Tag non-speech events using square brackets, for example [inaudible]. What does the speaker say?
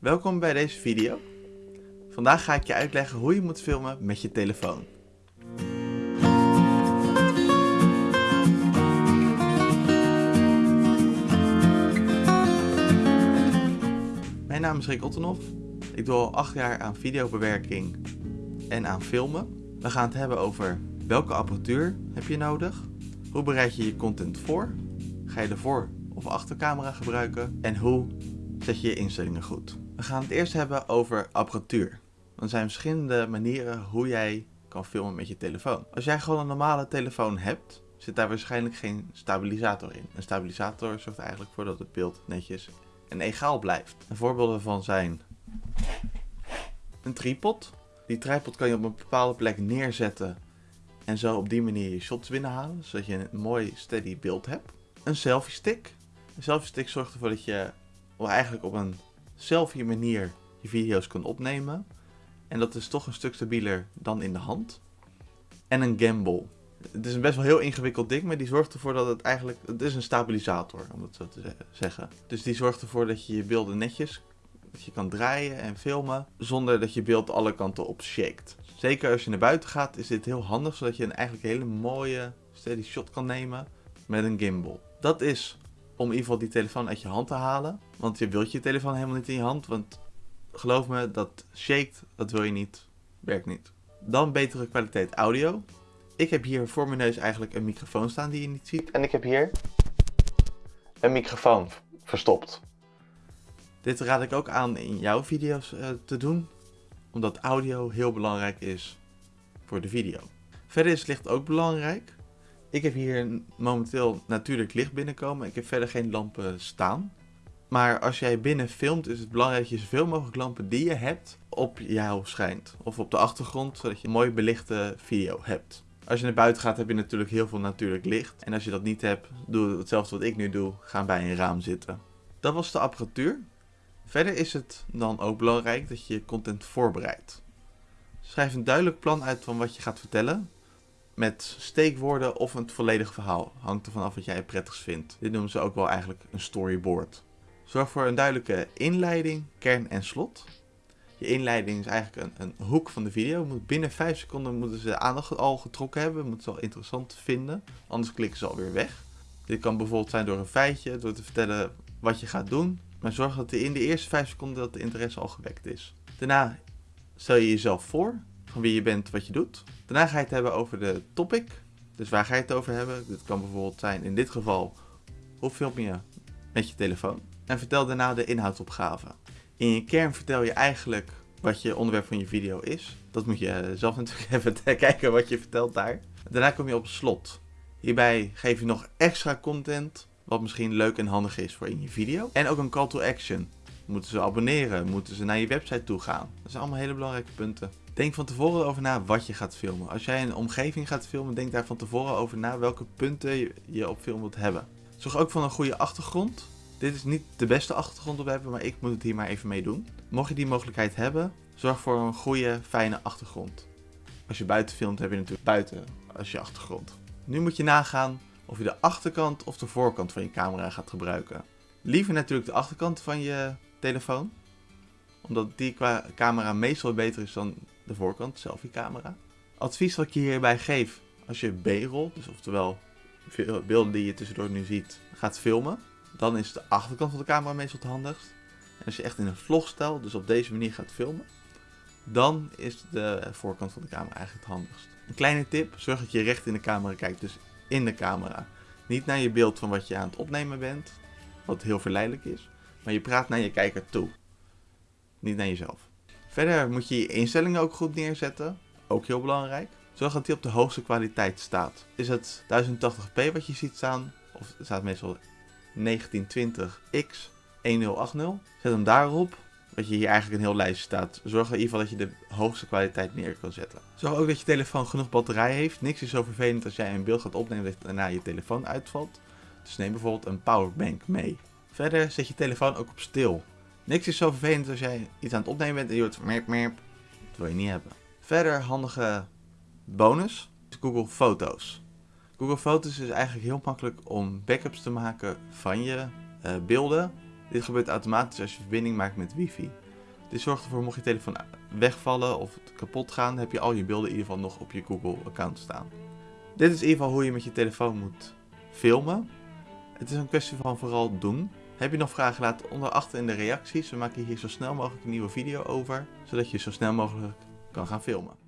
Welkom bij deze video. Vandaag ga ik je uitleggen hoe je moet filmen met je telefoon. Mijn naam is Rick Ottenhoff. Ik doe al 8 jaar aan videobewerking en aan filmen. We gaan het hebben over welke apparatuur heb je nodig, hoe bereid je je content voor, ga je de voor- of achtercamera gebruiken en hoe zet je je instellingen goed. We gaan het eerst hebben over apparatuur. Er zijn verschillende manieren hoe jij kan filmen met je telefoon. Als jij gewoon een normale telefoon hebt, zit daar waarschijnlijk geen stabilisator in. Een stabilisator zorgt eigenlijk voor dat het beeld netjes en egaal blijft. Een voorbeelden daarvan zijn een tripod. Die tripod kan je op een bepaalde plek neerzetten en zo op die manier je shots binnenhalen, zodat je een mooi steady beeld hebt. Een selfie stick. Een selfie stick zorgt ervoor dat je eigenlijk op een selfie manier je video's kunt opnemen. En dat is toch een stuk stabieler dan in de hand. En een gimbal. Het is een best wel heel ingewikkeld ding, maar die zorgt ervoor dat het eigenlijk... Het is een stabilisator, om het zo te zeggen. Dus die zorgt ervoor dat je je beelden netjes dat je kan draaien en filmen zonder dat je beeld alle kanten op shakt. Zeker als je naar buiten gaat is dit heel handig, zodat je een eigenlijk hele mooie steady shot kan nemen met een gimbal. Dat is om in ieder geval die telefoon uit je hand te halen, want je wilt je telefoon helemaal niet in je hand, want geloof me, dat shakt, dat wil je niet, werkt niet. Dan betere kwaliteit audio. Ik heb hier voor mijn neus eigenlijk een microfoon staan die je niet ziet. En ik heb hier een microfoon verstopt. Dit raad ik ook aan in jouw video's uh, te doen, omdat audio heel belangrijk is voor de video. Verder is licht ook belangrijk. Ik heb hier momenteel natuurlijk licht binnenkomen. Ik heb verder geen lampen staan. Maar als jij binnen filmt is het belangrijk dat je zoveel mogelijk lampen die je hebt op jou schijnt. Of op de achtergrond, zodat je een mooi belichte video hebt. Als je naar buiten gaat heb je natuurlijk heel veel natuurlijk licht. En als je dat niet hebt, doe hetzelfde wat ik nu doe. Ga bij een raam zitten. Dat was de apparatuur. Verder is het dan ook belangrijk dat je content voorbereidt. Schrijf een duidelijk plan uit van wat je gaat vertellen. Met steekwoorden of een volledig verhaal. Hangt ervan af wat jij het vindt. Dit noemen ze ook wel eigenlijk een storyboard. Zorg voor een duidelijke inleiding, kern en slot. Je inleiding is eigenlijk een, een hoek van de video. Moet binnen 5 seconden moeten ze de aandacht al getrokken hebben. Moeten ze al interessant vinden. Anders klikken ze alweer weg. Dit kan bijvoorbeeld zijn door een feitje, door te vertellen wat je gaat doen. Maar zorg dat in de eerste 5 seconden dat de interesse al gewekt is. Daarna stel je jezelf voor, van wie je bent, wat je doet. Daarna ga je het hebben over de topic. Dus waar ga je het over hebben? Dit kan bijvoorbeeld zijn, in dit geval, hoe film je met je telefoon? En vertel daarna de inhoudsopgave. In je kern vertel je eigenlijk wat je onderwerp van je video is. Dat moet je zelf [laughs] natuurlijk even kijken wat je vertelt daar. Daarna kom je op slot. Hierbij geef je nog extra content wat misschien leuk en handig is voor in je video. En ook een call to action. Moeten ze abonneren? Moeten ze naar je website toe gaan? Dat zijn allemaal hele belangrijke punten. Denk van tevoren over na wat je gaat filmen. Als jij een omgeving gaat filmen, denk daar van tevoren over na welke punten je op film wilt hebben. Zorg ook voor een goede achtergrond. Dit is niet de beste achtergrond op hebben, maar ik moet het hier maar even mee doen. Mocht je die mogelijkheid hebben, zorg voor een goede, fijne achtergrond. Als je buiten filmt, heb je natuurlijk buiten als je achtergrond. Nu moet je nagaan of je de achterkant of de voorkant van je camera gaat gebruiken. Liever natuurlijk de achterkant van je telefoon, omdat die qua camera meestal beter is dan de voorkant, selfie camera. Advies wat ik je hierbij geef, als je B-roll, dus oftewel beelden die je tussendoor nu ziet, gaat filmen, dan is de achterkant van de camera meestal het handigst. En als je echt in een vlogstijl, dus op deze manier gaat filmen, dan is de voorkant van de camera eigenlijk het handigst. Een kleine tip, zorg dat je recht in de camera kijkt, dus in de camera. Niet naar je beeld van wat je aan het opnemen bent, wat heel verleidelijk is, maar je praat naar je kijker toe. Niet naar jezelf. Verder moet je je instellingen ook goed neerzetten, ook heel belangrijk. Zorg dat die op de hoogste kwaliteit staat. Is het 1080p wat je ziet staan, of staat meestal 1920x 1080, zet hem daarop dat je hier eigenlijk een heel lijstje staat. Zorg in ieder geval dat je de hoogste kwaliteit neer kan zetten. Zorg ook dat je telefoon genoeg batterij heeft. Niks is zo vervelend als jij een beeld gaat opnemen dat daarna je telefoon uitvalt. Dus neem bijvoorbeeld een powerbank mee. Verder zet je telefoon ook op stil. Niks is zo vervelend als jij iets aan het opnemen bent en je hoort merp merp. Dat wil je niet hebben. Verder handige bonus. Google Foto's. Google Foto's is eigenlijk heel makkelijk om backups te maken van je uh, beelden dit gebeurt automatisch als je verbinding maakt met wifi. Dit zorgt ervoor, mocht je telefoon wegvallen of kapot gaan, heb je al je beelden in ieder geval nog op je Google-account staan. Dit is in ieder geval hoe je met je telefoon moet filmen. Het is een kwestie van vooral doen. Heb je nog vragen, laat onder achter in de reacties. We maken hier zo snel mogelijk een nieuwe video over, zodat je zo snel mogelijk kan gaan filmen.